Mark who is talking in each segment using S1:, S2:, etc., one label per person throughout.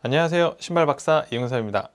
S1: 안녕하세요. 신발박사 이용섭입니다.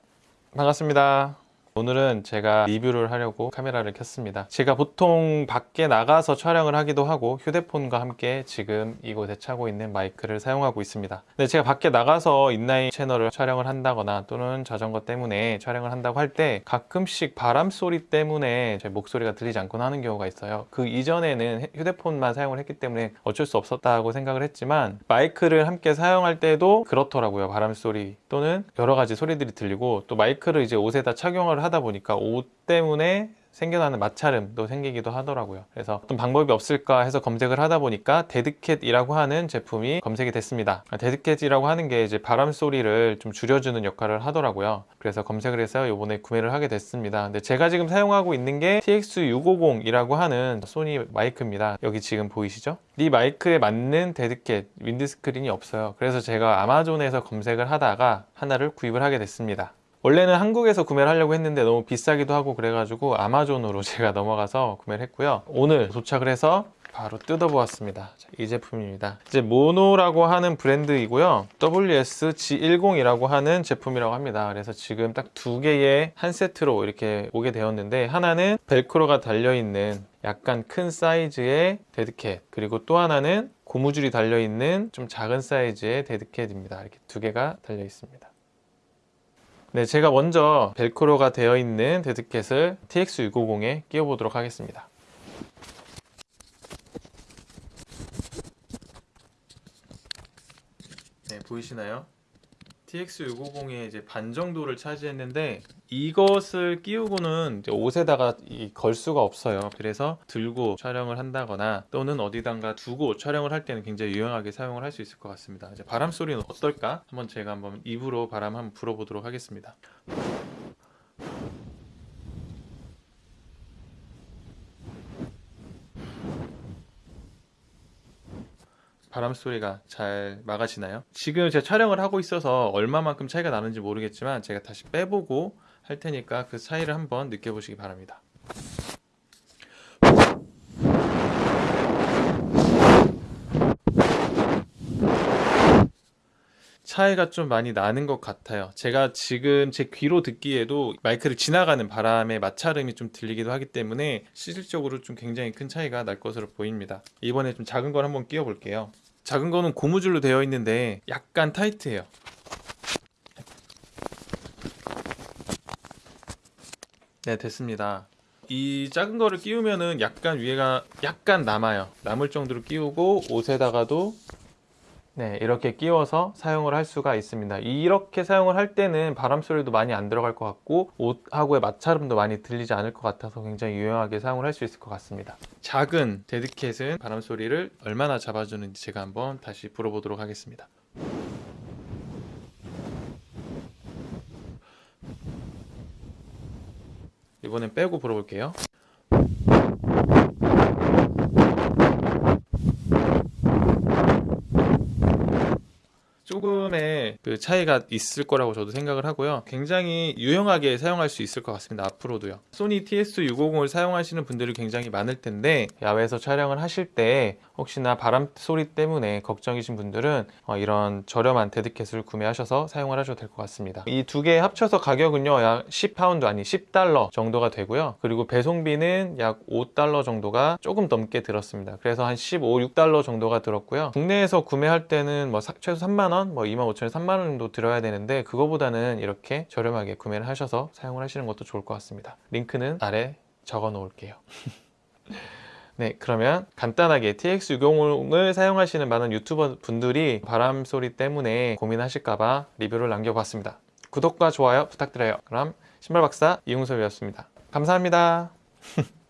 S1: 반갑습니다 오늘은 제가 리뷰를 하려고 카메라를 켰습니다. 제가 보통 밖에 나가서 촬영을 하기도 하고 휴대폰과 함께 지금 이곳에 차고 있는 마이크를 사용하고 있습니다. 근데 제가 밖에 나가서 인라인 채널을 촬영을 한다거나 또는 자전거 때문에 촬영을 한다고 할 때 가끔씩 바람 소리 때문에 제 목소리가 들리지 않곤 하는 경우가 있어요. 그 이전에는 휴대폰만 사용을 했기 때문에 어쩔 수 없었다고 생각을 했지만 마이크를 함께 사용할 때도 그렇더라고요. 바람 소리 또는 여러 가지 소리들이 들리고 또 마이크를 이제 옷에다 착용을 하다 보니까 옷 때문에 생겨나는 마찰음도 생기기도 하더라고요. 그래서 어떤 방법이 없을까 해서 검색을 하다 보니까 dead cat이라고 하는 제품이 검색이 됐습니다. dead cat이라고 하는 게 이제 바람 소리를 좀 줄여주는 역할을 하더라고요. 그래서 검색을 해서 이번에 구매를 하게 됐습니다. 근데 제가 지금 사용하고 있는 게 TX650이라고 하는 소니 마이크입니다. 여기 지금 보이시죠? 이 마이크에 맞는 dead cat windscreen이 없어요. 그래서 제가 아마존에서 검색을 하다가 하나를 구입을 하게 됐습니다 원래는 한국에서 구매를 하려고 했는데 너무 비싸기도 하고 그래가지고 아마존으로 제가 넘어가서 구매를 했고요. 오늘 도착을 해서 바로 뜯어보았습니다. 자, 이 제품입니다. 이제 Movo라고 하는 브랜드이고요. WSG10이라고 하는 제품이라고 합니다. 그래서 지금 딱 두 개의 한 세트로 이렇게 오게 되었는데 하나는 벨크로가 달려있는 약간 큰 사이즈의 dead cat 그리고 또 하나는 고무줄이 달려있는 좀 작은 사이즈의 dead cat입니다. 이렇게 두 개가 달려 있습니다 네, 제가 먼저 벨크로가 되어 있는 dead cat을 TX650에 끼워 보도록 하겠습니다. 네, 보이시나요? TX650의 이제 반 정도를 차지했는데 이것을 끼우고는 옷에다가 걸 수가 없어요 그래서 들고 촬영을 한다거나 또는 어디단가 두고 촬영을 할 때는 굉장히 유용하게 사용을 할 수 있을 것 같습니다 이제 바람 소리는 어떨까? 한번 제가 한번 입으로 바람 한번 불어보도록 하겠습니다 바람 소리가 잘 막아지나요? 지금 제가 촬영을 하고 있어서 얼마만큼 차이가 나는지 모르겠지만 제가 다시 빼보고 할 테니까 그 차이를 한번 느껴보시기 바랍니다. 차이가 좀 많이 나는 것 같아요. 제가 지금 제 귀로 듣기에도 마이크를 지나가는 바람의 마찰음이 좀 들리기도 하기 때문에 실질적으로 좀 굉장히 큰 차이가 날 것으로 보입니다. 이번에 좀 작은 걸 한번 끼워 볼게요. 작은 거는 고무줄로 되어 있는데 약간 타이트해요 네 됐습니다. 이 작은 거를 끼우면은 약간 위에가 약간 남아요. 남을 정도로 끼우고 옷에다가도 네 이렇게 끼워서 사용을 할 수가 있습니다. 이렇게 사용을 할 때는 바람 소리도 많이 안 들어갈 것 같고 옷하고의 마찰음도 많이 들리지 않을 것 같아서 굉장히 유용하게 사용을 할 수 있을 것 같습니다. 작은 데드캣은 바람 소리를 얼마나 잡아주는지 제가 한번 다시 불어보도록 하겠습니다 이번엔 빼고 불어볼게요 조금의 그 차이가 있을 거라고 저도 생각을 하고요. 굉장히 유용하게 사용할 수 있을 것 같습니다 앞으로도요. 소니 TX650을 사용하시는 분들이 굉장히 많을 텐데 야외에서 촬영을 하실 때 혹시나 바람 소리 때문에 걱정이신 분들은 어, 이런 저렴한 dead cat을 구매하셔서 사용을 하셔도 될 것 같습니다. 이 두 개 합쳐서 가격은요 약 10파운드 아니 10달러 정도가 되고요. 그리고 배송비는 약 5달러 정도가 조금 넘게 들었습니다. 그래서 한 15, 6달러 정도가 들었고요. 국내에서 구매할 때는 뭐 최소 3만원 뭐 25,000원 3만 원 정도 들어야 되는데 그거보다는 이렇게 저렴하게 구매를 하셔서 사용을 하시는 것도 좋을 것 같습니다. 링크는 아래 적어 놓을게요. 네 그러면 간단하게 TX650을 사용하시는 많은 유튜버 분들이 바람 소리 때문에 고민하실까봐 리뷰를 남겨봤습니다. 구독과 좋아요 부탁드려요. 그럼 신발박사 이웅섭이었습니다. 감사합니다